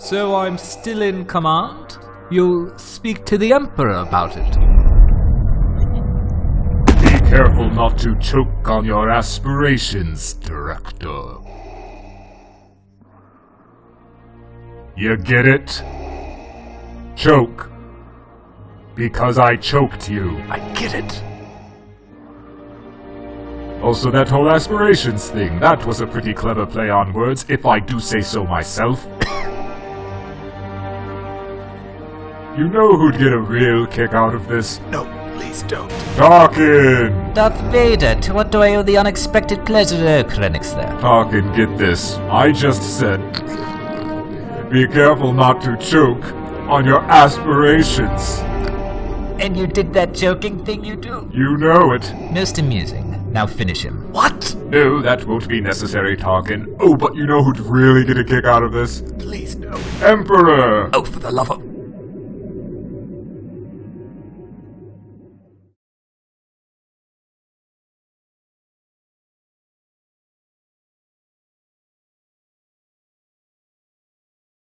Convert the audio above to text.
So I'm still in command? You'll speak to the Emperor about it. Be careful not to choke on your aspirations, Director. You get it? Choke. Because I choked you. I get it. Also, that whole aspirations thing, that was a pretty clever play on words, if I do say so myself. You know who'd get a real kick out of this? No, please don't. Tarkin! Darth Vader, to what do I owe the unexpected pleasure of clinics there? Tarkin, get this. I just said... Be careful not to choke on your aspirations. And you did that joking thing you do? You know it. Most amusing. Now finish him. What? No, that won't be necessary, Tarkin. Oh, but you know who'd really get a kick out of this? Please no. Emperor! Oh, for the love of...